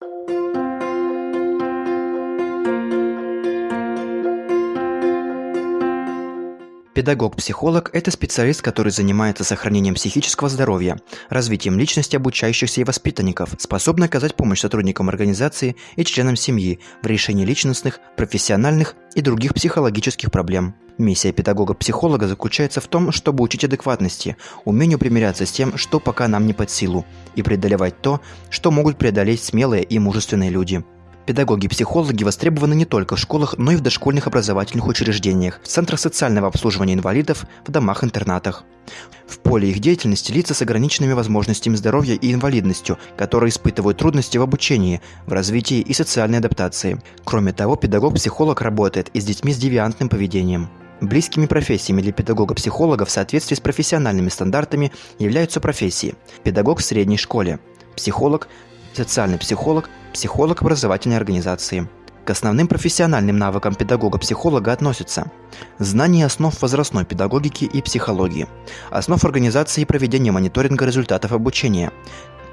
thank you Педагог-психолог – это специалист, который занимается сохранением психического здоровья, развитием личности обучающихся и воспитанников, способный оказать помощь сотрудникам организации и членам семьи в решении личностных, профессиональных и других психологических проблем. Миссия педагога-психолога заключается в том, чтобы учить адекватности, умению примиряться с тем, что пока нам не под силу, и преодолевать то, что могут преодолеть смелые и мужественные люди – Педагоги-психологи востребованы не только в школах, но и в дошкольных образовательных учреждениях, в центрах социального обслуживания инвалидов, в домах-интернатах. В поле их деятельности лица с ограниченными возможностями здоровья и инвалидностью, которые испытывают трудности в обучении, в развитии и социальной адаптации. Кроме того, педагог-психолог работает и с детьми с девиантным поведением. Близкими профессиями для педагога-психолога в соответствии с профессиональными стандартами являются профессии – педагог в средней школе, психолог, социальный психолог, психолог образовательной организации. К основным профессиональным навыкам педагога-психолога относятся знание основ возрастной педагогики и психологии, основ организации и проведения мониторинга результатов обучения,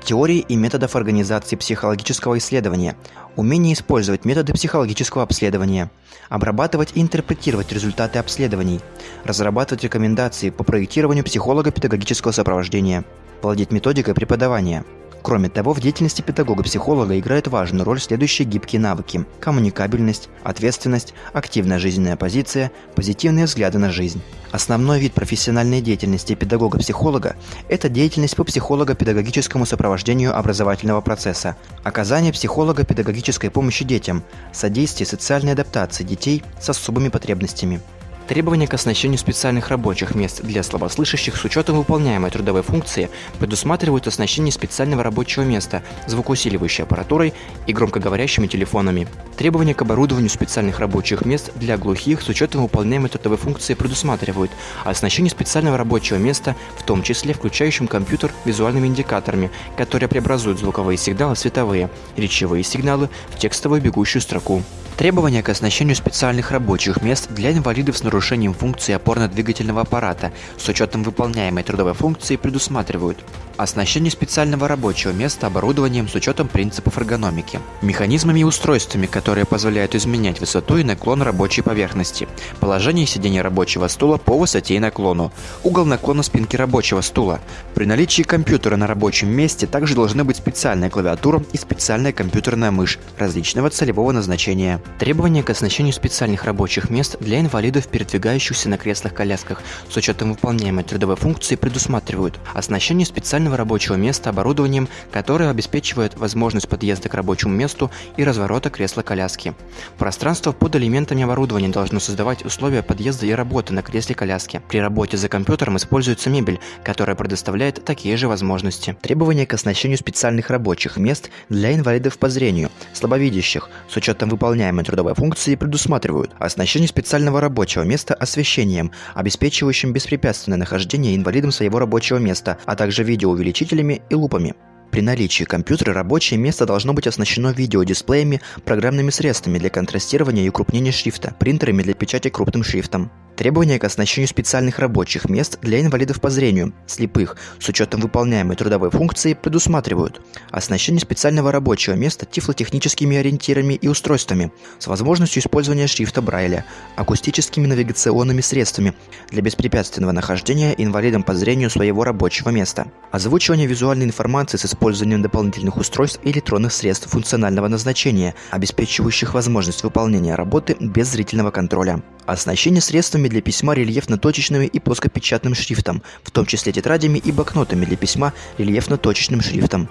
теории и методов организации психологического исследования, умение использовать методы психологического обследования, обрабатывать и интерпретировать результаты обследований, разрабатывать рекомендации по проектированию психолого-педагогического сопровождения, владеть методикой преподавания – Кроме того, в деятельности педагога-психолога играют важную роль следующие гибкие навыки – коммуникабельность, ответственность, активная жизненная позиция, позитивные взгляды на жизнь. Основной вид профессиональной деятельности педагога-психолога – это деятельность по психолого-педагогическому сопровождению образовательного процесса, оказание психолого-педагогической помощи детям, содействие социальной адаптации детей с особыми потребностями. Требования к оснащению специальных рабочих мест для слабослышащих с учетом выполняемой трудовой функции предусматривают оснащение специального рабочего места звукоусиливающей аппаратурой и громкоговорящими телефонами. Требования к оборудованию специальных рабочих мест для глухих с учетом выполняемой трудовой функции предусматривают оснащение специального рабочего места, в том числе включающим компьютер визуальными индикаторами, которые преобразуют звуковые сигналы в световые, речевые сигналы в текстовую бегущую строку. Требования к оснащению специальных рабочих мест для инвалидов с нарушением функции опорно-двигательного аппарата с учетом выполняемой трудовой функции предусматривают Оснащение специального рабочего места оборудованием с учетом принципов эргономики. Механизмами и устройствами, которые позволяют изменять высоту и наклон рабочей поверхности. Положение сидения рабочего стула по высоте и наклону. Угол наклона спинки рабочего стула. При наличии компьютера на рабочем месте также должны быть специальная клавиатура и специальная компьютерная мышь различного целевого назначения. Требования к оснащению специальных рабочих мест для инвалидов, передвигающихся на креслах-колясках с учетом выполняемой трудовой функции предусматривают оснащение специального рабочего места оборудованием, которое обеспечивает возможность подъезда к рабочему месту и разворота кресла-коляски. Пространство под элементами оборудования должно создавать условия подъезда и работы на кресле-коляске. При работе за компьютером используется мебель, которая предоставляет такие же возможности. Требования к оснащению специальных рабочих мест для инвалидов по зрению, слабовидящих, с учетом выполняемой трудовой функции предусматривают оснащение специального рабочего места освещением, обеспечивающим беспрепятственное нахождение инвалидом своего рабочего места, а также видео видеоувеличителями и лупами. При наличии компьютера рабочее место должно быть оснащено видеодисплеями, программными средствами для контрастирования и укрупнения шрифта, принтерами для печати крупным шрифтом. Требования к оснащению специальных рабочих мест для инвалидов по зрению, слепых, с учетом выполняемой трудовой функции, предусматривают оснащение специального рабочего места тифлотехническими ориентирами и устройствами с возможностью использования шрифта Брайля, акустическими навигационными средствами для беспрепятственного нахождения инвалидом по зрению своего рабочего места, озвучивание визуальной информации с использованием дополнительных устройств и электронных средств функционального назначения, обеспечивающих возможность выполнения работы без зрительного контроля, оснащение средствами для письма рельефно-точечными и плоскопечатным шрифтом, в том числе тетрадями и блокнотами для письма рельефно-точечным шрифтом,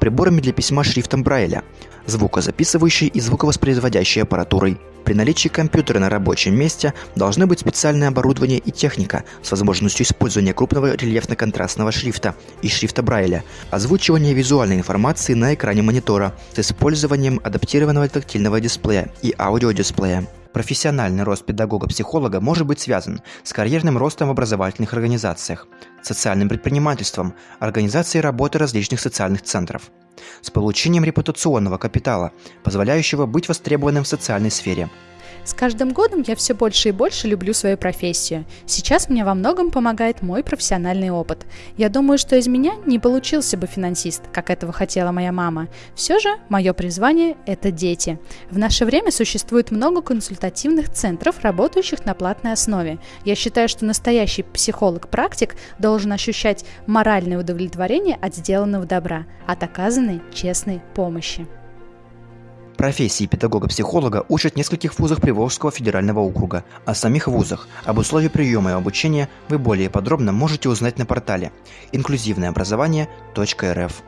приборами для письма шрифтом Брайля, звукозаписывающей и звуковоспроизводящей аппаратурой. При наличии компьютера на рабочем месте должны быть специальное оборудование и техника с возможностью использования крупного рельефно-контрастного шрифта и шрифта Брайля, озвучивание визуальной информации на экране монитора с использованием адаптированного тактильного дисплея и аудиодисплея. Профессиональный рост педагога-психолога может быть связан с карьерным ростом в образовательных организациях, социальным предпринимательством, организацией работы различных социальных центров, с получением репутационного капитала, позволяющего быть востребованным в социальной сфере, С каждым годом я все больше и больше люблю свою профессию. Сейчас мне во многом помогает мой профессиональный опыт. Я думаю, что из меня не получился бы финансист, как этого хотела моя мама. Все же мое призвание – это дети. В наше время существует много консультативных центров, работающих на платной основе. Я считаю, что настоящий психолог-практик должен ощущать моральное удовлетворение от сделанного добра, от оказанной честной помощи. Профессии педагога-психолога учат в нескольких вузах Приволжского федерального округа. О самих вузах, об условиях приема и обучения вы более подробно можете узнать на портале инклюзивное образование.рф.